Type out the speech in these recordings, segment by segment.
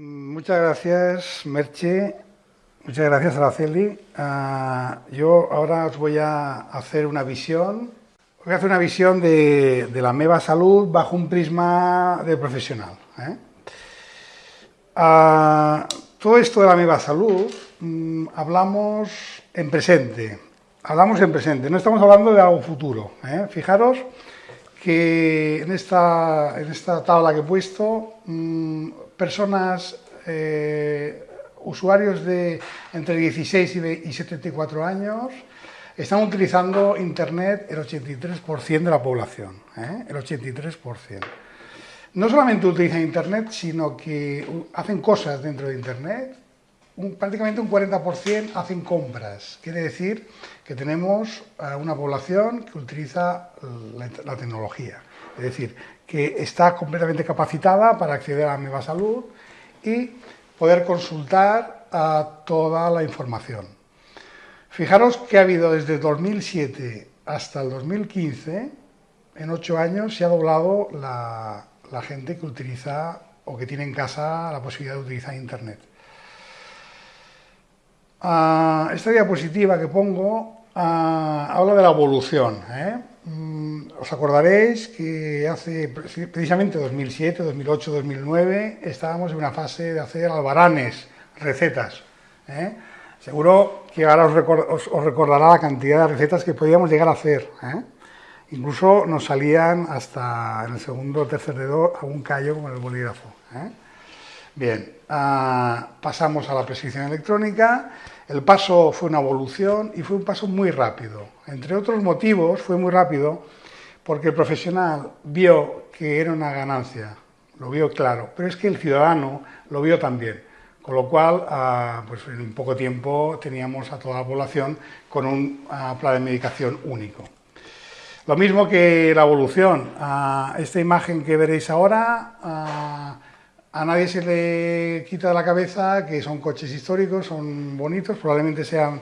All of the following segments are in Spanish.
Muchas gracias, Merche. Muchas gracias, Araceli. Ah, yo ahora os voy a hacer una visión. Voy a hacer una visión de, la MEVA Salud bajo un prisma de profesional. ¿eh? Ah, todo esto de la MEVA Salud mm, hablamos en presente. Hablamos en presente, no estamos hablando de algo futuro. ¿eh? Fijaros que en esta, en esta tabla que he puesto, mm, personas, eh, usuarios de entre 16 y 74 años, están utilizando Internet el 83% de la población, ¿eh? el 83%. No solamente utilizan Internet, sino que hacen cosas dentro de Internet, prácticamente un 40% hacen compras. Quiere decir que tenemos una población que utiliza la, tecnología. Es decir, que está completamente capacitada para acceder a la Salud y poder consultar a toda la información. Fijaros que ha habido desde 2007 hasta el 2015, en ocho años se ha doblado la, la gente que utiliza o que tiene en casa la posibilidad de utilizar Internet. Ah, esta diapositiva que pongo ah, habla de la evolución. ¿eh? Mm, os acordaréis que hace precisamente 2007, 2008, 2009 estábamos en una fase de hacer albaranes, recetas. ¿eh? Seguro que ahora os, recordará la cantidad de recetas que podíamos llegar a hacer. ¿eh? Incluso nos salían hasta en el segundo o tercer dedo algún callo como el bolígrafo. Bien, ah, pasamos a la prescripción electrónica. El paso fue una evolución y fue un paso muy rápido. Entre otros motivos, fue muy rápido porque el profesional vio que era una ganancia, lo vio claro, pero es que el ciudadano lo vio también. Con lo cual, ah, pues en poco tiempo teníamos a toda la población con un ah, plan de medicación único. Lo mismo que la evolución. esta imagen que veréis ahora a nadie se le quita de la cabeza que son coches históricos, son bonitos, probablemente sean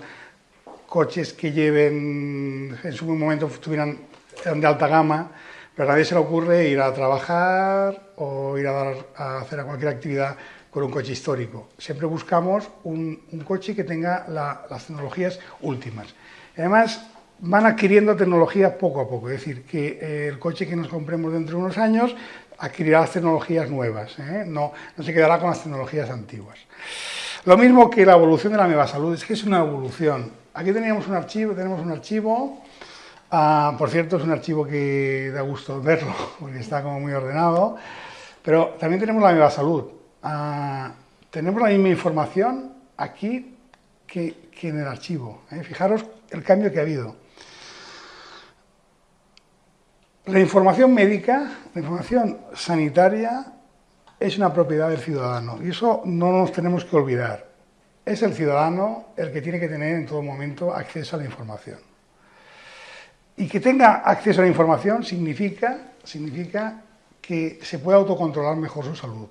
coches que lleven, en su momento estuvieran de alta gama, pero a nadie se le ocurre ir a trabajar o ir a, dar, a hacer cualquier actividad con un coche histórico. Siempre buscamos un, coche que tenga las tecnologías últimas. además, van adquiriendo tecnología poco a poco, es decir, que el coche que nos compremos dentro de unos años adquirirá las tecnologías nuevas, ¿eh? no, no, se quedará con las tecnologías antiguas. Lo mismo que la evolución de la Meva Salud, es que es una evolución. Aquí teníamos un archivo, tenemos un archivo, ah, por cierto es un archivo que da gusto verlo, porque está como muy ordenado, pero también tenemos la Meva Salud. Ah, tenemos la misma información aquí que, en el archivo. ¿eh? Fijaros el cambio que ha habido. La información médica, la información sanitaria es una propiedad del ciudadano y eso no nos tenemos que olvidar. Es el ciudadano el que tiene que tener en todo momento acceso a la información. Y que tenga acceso a la información significa, significa que se pueda autocontrolar mejor su salud,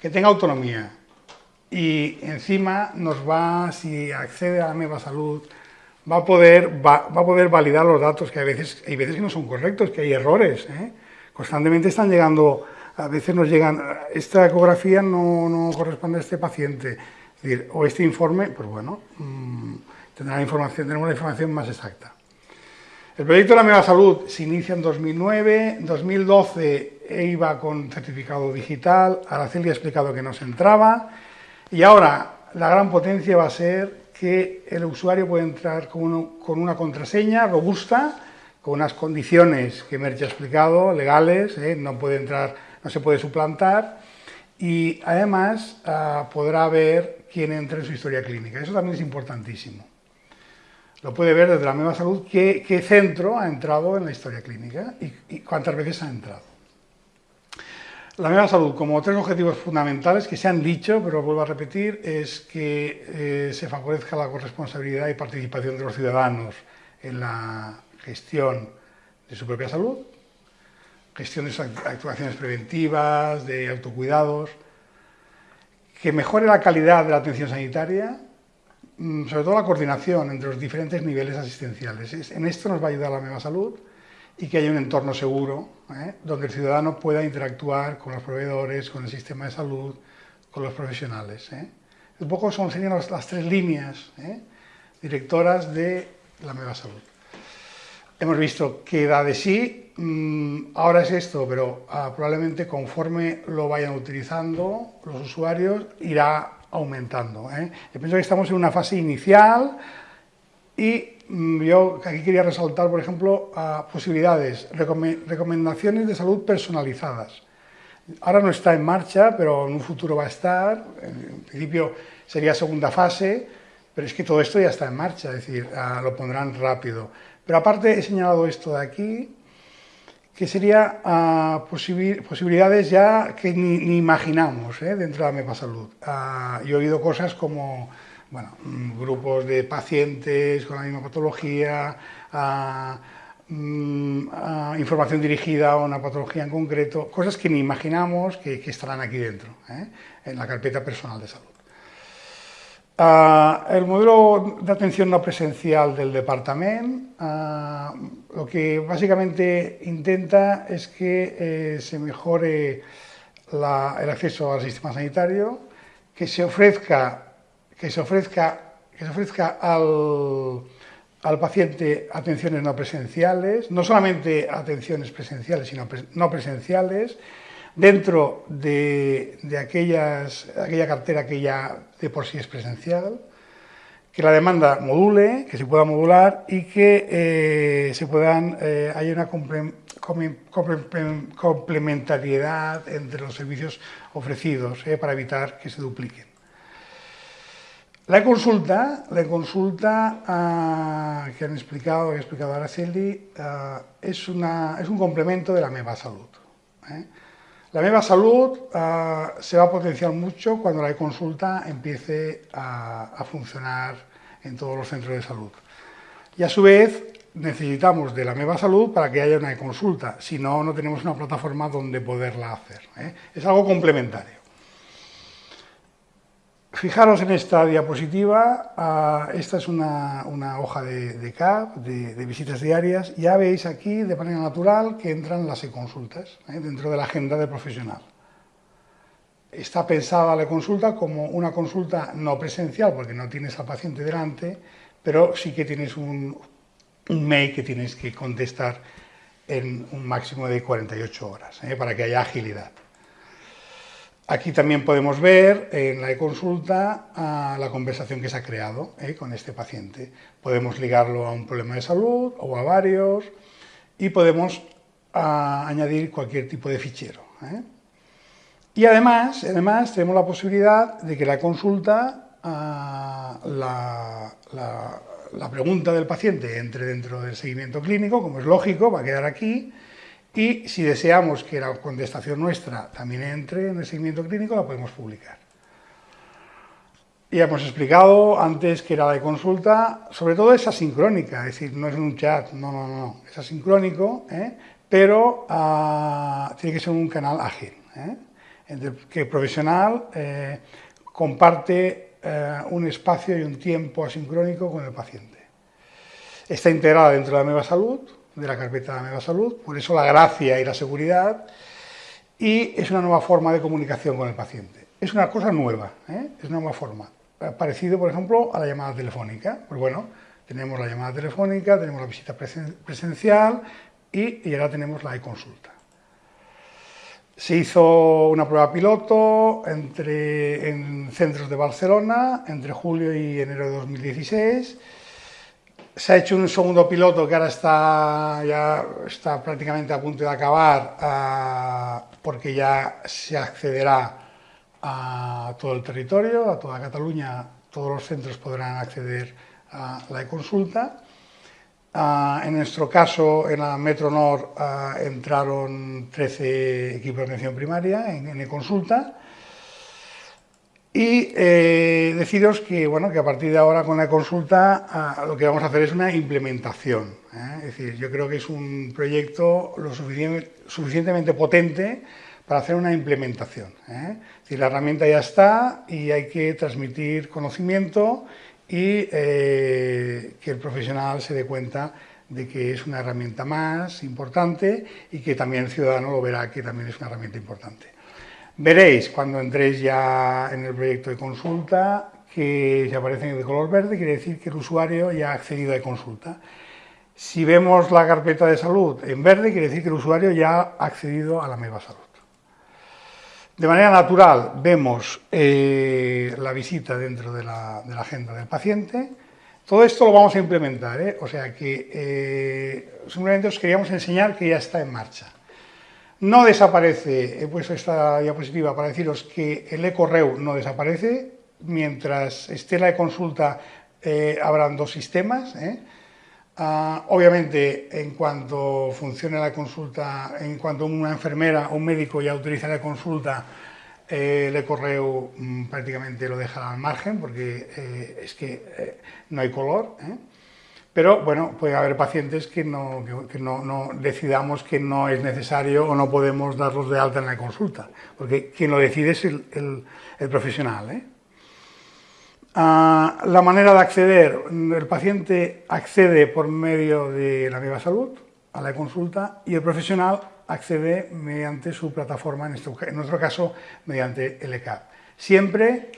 que tenga autonomía y encima nos va, si accede a la nueva salud, va a poder, va, a poder validar los datos, que a veces, hay veces que no son correctos, que hay errores. ¿eh? Constantemente están llegando, a veces nos llegan, esta ecografía no, no corresponde a este paciente, o este informe, pues bueno, mm, tendrá información, tenemos la información más exacta. El proyecto de la Mega Salud se inicia en 2009, en 2012 iba con certificado digital, Araceli ha explicado que no se entraba, y ahora la gran potencia va a ser que el usuario puede entrar con, una contraseña robusta, con unas condiciones que Merche ha explicado, legales, ¿eh? no puede entrar, no se puede suplantar, y además ah, podrá ver quién entra en su historia clínica. Eso también es importantísimo. Lo puede ver desde la misma salud qué, centro ha entrado en la historia clínica y cuántas veces ha entrado. La nueva salud, como tres objetivos fundamentales que se han dicho, pero vuelvo a repetir, es que eh, se favorezca la corresponsabilidad y participación de los ciudadanos en la gestión de su propia salud, gestión de sus actuaciones preventivas, de autocuidados, que mejore la calidad de la atención sanitaria, mm, sobre todo la coordinación entre los diferentes niveles asistenciales. En esto nos va a ayudar la nueva salud y que haya un entorno seguro ¿eh? donde el ciudadano pueda interactuar con los proveedores, con el sistema de salud, con los profesionales. ¿eh? Un poco son, serían las, tres líneas ¿eh? directoras de la Meva Salud. Hemos visto que da de sí, mm, ahora es esto, pero ah, probablemente conforme lo vayan utilizando los usuarios irá aumentando. ¿eh? Yo pienso que estamos en una fase inicial y yo aquí quería resaltar, por ejemplo, posibilidades, recomendaciones de salud personalizadas. Ahora no está en marcha, pero en un futuro va a estar. En principio sería segunda fase, pero es que todo esto ya está en marcha, es decir, ah, lo pondrán rápido. Pero aparte he señalado esto de aquí, que sería uh, posibilidades ya que ni, imaginamos ¿eh? dentro de la MEPA Salud. Uh, yo he oído cosas como bueno, mm, grupos de pacientes con la misma patología, uh, información dirigida a una patología en concreto, cosas que ni imaginamos que, estarán aquí dentro, ¿eh? en la carpeta personal de salud. Uh, el modelo de atención no presencial del departamento uh, lo que básicamente intenta es que eh, se mejore el acceso al sistema sanitario, que se ofrezca, que se ofrezca, que se ofrezca al, al paciente atenciones no presenciales, no solamente atenciones presenciales, sino no presenciales, dentro de, aquellas, aquella cartera que ya de por sí es presencial, que la demanda module, que se pueda modular y que eh, se puedan, eh, haya una complementariedad entre los servicios ofrecidos eh, para evitar que se dupliquen. La consulta, la consulta ah, que han explicado, que ha explicado Araceli, ah, es, es un complemento de la MEVA Salud. La MEVA Salud uh, se va a potenciar mucho cuando la e-consulta empiece a, funcionar en todos los centros de salud. Y a su vez necesitamos de la MEVA Salud para que haya una e-consulta, si no, no tenemos una plataforma donde poderla hacer. ¿eh? Es algo complementario. Fijaros en esta diapositiva, uh, esta es una, hoja de, de CAP, de, de, visitas diarias. Ya veis aquí, de manera natural, que entran las e-consultas ¿eh? dentro de la agenda del profesional. Está pensada la consulta como una consulta no presencial, porque no tienes al paciente delante, pero sí que tienes un, un mail que tienes que contestar en un máximo de 48 horas, ¿eh? para que haya agilidad. Aquí también podemos ver en la e-consulta la conversación que se ha creado eh, con este paciente. Podemos ligarlo a un problema de salud o a varios y podemos añadir cualquier tipo de fichero. Eh. Y además, además tenemos la posibilidad de que la consulta, la, la pregunta del paciente entre dentro del seguimiento clínico, como es lógico, va a quedar aquí, y si deseamos que la contestación nuestra también entre en el seguimiento clínico, la podemos publicar. Ya hemos explicado antes que era la de consulta, sobre todo es asincrónica, es decir, no es un chat, no, no, no, es asincrónico, ¿eh? pero uh, tiene que ser un canal ágil, ¿eh? que el profesional eh, comparte eh, un espacio y un tiempo asincrónico con el paciente. Está integrada dentro de la nueva salud, de la carpeta de Mega Salud, por eso la gracia y la seguridad, y es una nueva forma de comunicación con el paciente. Es una cosa nueva, ¿eh? es una nueva forma, parecido, por ejemplo, a la llamada telefónica. Pues bueno, tenemos la llamada telefónica, tenemos la visita presencial y, y ahora tenemos la e-consulta. Se hizo una prueba piloto entre, en centros de Barcelona entre julio y enero de 2016 se ha hecho un segundo piloto que ahora está, ya está prácticamente a punto de acabar uh, porque ya se accederá a todo el territorio, a toda Cataluña, todos los centros podrán acceder a la e-consulta. Uh, en nuestro caso, en la Metro Nord uh, entraron 13 equipos de atención primaria en e-consulta y eh, deciros que, bueno, que a partir de ahora con la consulta ah, lo que vamos a hacer es una implementación. ¿eh? Es decir, yo creo que es un proyecto lo suficientemente potente para hacer una implementación. ¿eh? Es decir, la herramienta ya está y hay que transmitir conocimiento y eh, que el profesional se dé cuenta de que es una herramienta más importante y que también el ciudadano lo verá que también es una herramienta importante. Veréis cuando entréis ya en el proyecto de consulta que si aparece de color verde quiere decir que el usuario ya ha accedido a consulta. Si vemos la carpeta de salud en verde quiere decir que el usuario ya ha accedido a la MEVA Salud. De manera natural vemos eh, la visita dentro de la, agenda del paciente. Todo esto lo vamos a implementar, ¿eh? o sea que eh, simplemente os queríamos enseñar que ya está en marcha. No desaparece, he puesto esta diapositiva para deciros que el ecorreu no desaparece, mientras esté la consulta eh, habrán dos sistemas. ¿eh? Ah, obviamente, en cuanto funcione la consulta, en cuanto una enfermera o un médico ya utiliza la consulta, eh, el correo mm, prácticamente lo deja al margen porque es que no hay color. Pero bueno, puede haber pacientes que no, no, decidamos que no es necesario o no podemos darlos de alta en la consulta, porque quien lo decide es el, profesional. ¿eh? Ah, la manera de acceder, el paciente accede por medio de la Viva Salud a la consulta y el profesional accede mediante su plataforma, en, en nuestro caso mediante el ECAP. Siempre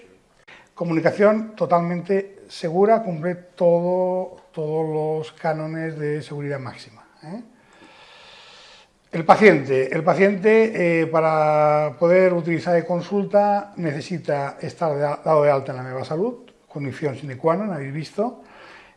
comunicación totalmente segura, cumple todo, todos los cánones de seguridad máxima. ¿eh? El paciente, el paciente eh, para poder utilizar de consulta necesita estar dado de alta en la nueva salud, condición sine qua non, habéis visto.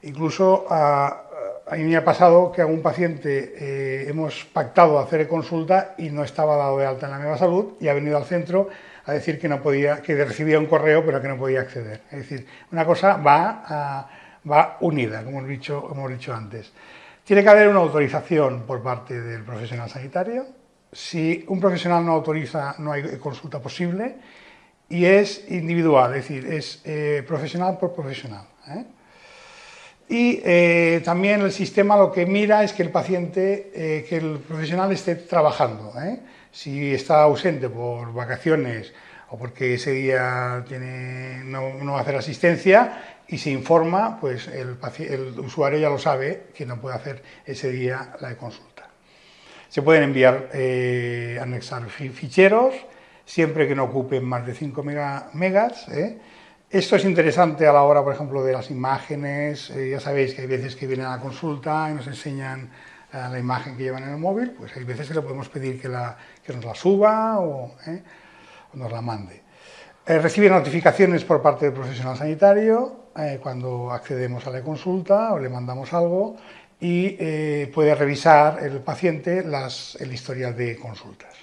Incluso a, mí me ha pasado que a un paciente eh, hemos pactado hacer consulta y no estaba dado de alta en la nueva salud y ha venido al centro a decir que no podía, que recibía un correo pero que no podía acceder. Es decir, una cosa va, va unida, como hemos, dicho, antes. Tiene que haber una autorización por parte del profesional sanitario. Si un profesional no autoriza, no hay consulta posible y es individual, es decir, es eh, profesional por profesional. ¿eh? Y eh, también el sistema lo que mira es que el paciente, que el profesional esté trabajando. Si está ausente por vacaciones o porque ese día tiene, no, va a hacer asistencia y se informa, pues el, el, usuario ya lo sabe que no puede hacer ese día la consulta. Se pueden enviar, eh, anexar ficheros, siempre que no ocupen más de 5 megas. ¿eh? Esto es interesante a la hora, por ejemplo, de las imágenes. Eh, ya sabéis que hay veces que vienen a la consulta y nos enseñan la imagen que llevan en el móvil, pues hay veces que le podemos pedir que, nos la suba o, nos la mande. Eh, recibe notificaciones por parte del profesional sanitario eh, cuando accedemos a la consulta o le mandamos algo y puede revisar el paciente las, el historial de consultas.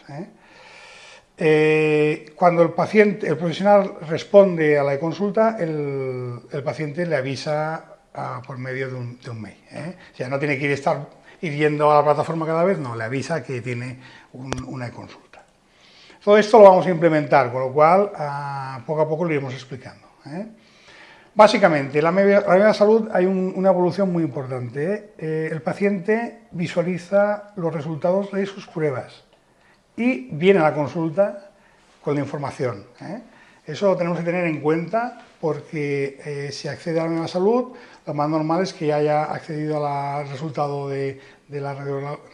cuando el paciente, el profesional responde a la consulta, el, el paciente le avisa ah, por medio de un, de un mail. O sea, no tiene que ir estar ir yendo a la plataforma cada vez, no, le avisa que tiene una consulta. Todo esto lo vamos a implementar, con lo cual poco a poco lo iremos explicando. ¿eh? Básicamente, en la media salud hay una evolución muy importante. ¿eh? Eh, el paciente visualiza los resultados de sus pruebas y viene a la consulta con la información. Eso lo tenemos que tener en cuenta porque si accede a la nueva salud, lo más normal es que haya accedido al resultado de, la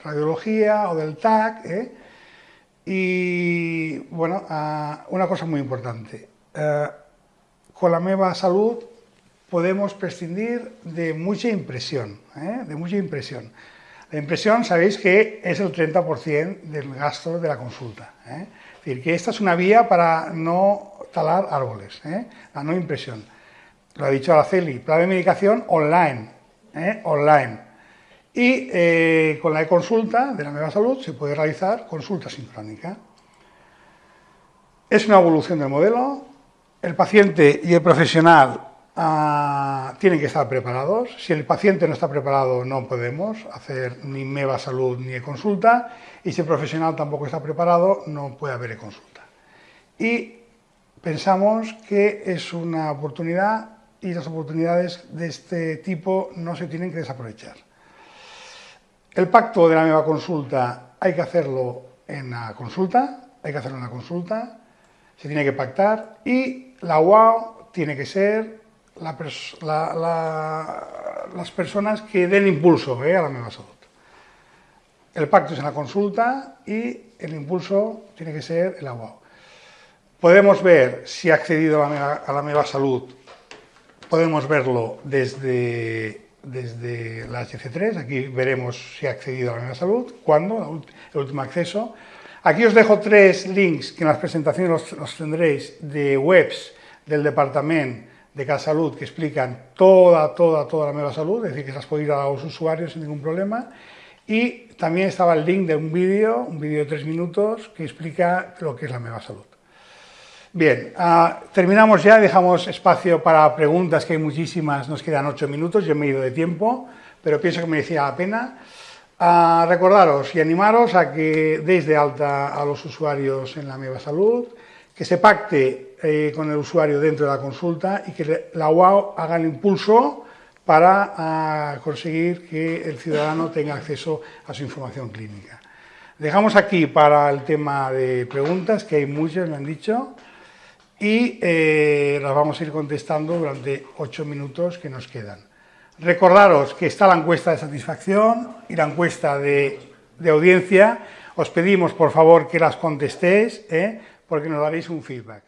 radiología o del TAC. ¿eh? Y bueno, una cosa muy importante. Eh, con la nueva salud podemos prescindir de mucha impresión, ¿eh? de mucha impresión. La impresión, sabéis que es el 30% del gasto de la consulta. Es decir, que esta es una vía para no talar árboles, la no impresión lo ha dicho Araceli, plan de medicación online, ¿eh? online. Y eh, con la e-consulta de la Nueva Salud se puede realizar consulta sincrónica. Es una evolución del modelo, el paciente y el profesional ah, tienen que estar preparados. Si el paciente no está preparado, no podemos hacer ni MEVA Salud ni e-consulta. Y si el profesional tampoco está preparado, no puede haber e-consulta. Y pensamos que es una oportunidad y las oportunidades de este tipo no se tienen que desaprovechar. El pacto de la nueva consulta hay que hacerlo en la consulta, hay que hacerlo en la consulta, se tiene que pactar y la UAO tiene que ser las personas que den impulso eh, a la nueva salud. El pacto es en la consulta y el impulso tiene que ser el UAO. Podemos ver si ha accedido a la Meva, a la Meva Salud, podemos verlo desde, desde la HC3, aquí veremos si ha accedido a la Salud, cuándo, el último acceso. Aquí os dejo tres links que en las presentaciones los, los tendréis de webs del Departamento de Casalud que explican toda, toda, toda la Meva Salud, es decir, que las puede ir a los usuarios sin ningún problema. Y también estaba el link de un vídeo, un vídeo de tres minutos, que explica lo que es la Meva Salud. Bien, uh, terminamos ya, dejamos espacio para preguntas, que hay muchísimas, nos quedan ocho minutos, yo me he ido de tiempo, pero pienso que merecía la pena. Uh, recordaros y animaros a que deis de alta a los usuarios en la Meva Salud, que se pacte eh, con el usuario dentro de la consulta y que la UAO haga el impulso para uh, conseguir que el ciudadano tenga acceso a su información clínica. Dejamos aquí para el tema de preguntas, que hay muchas, me han dicho y eh, las vamos a ir contestando durante ocho minutos que nos quedan. Recordaros que está la encuesta de satisfacción y la encuesta de, de audiencia. Os pedimos, por favor, que las contestéis, ¿eh? porque nos daréis un feedback.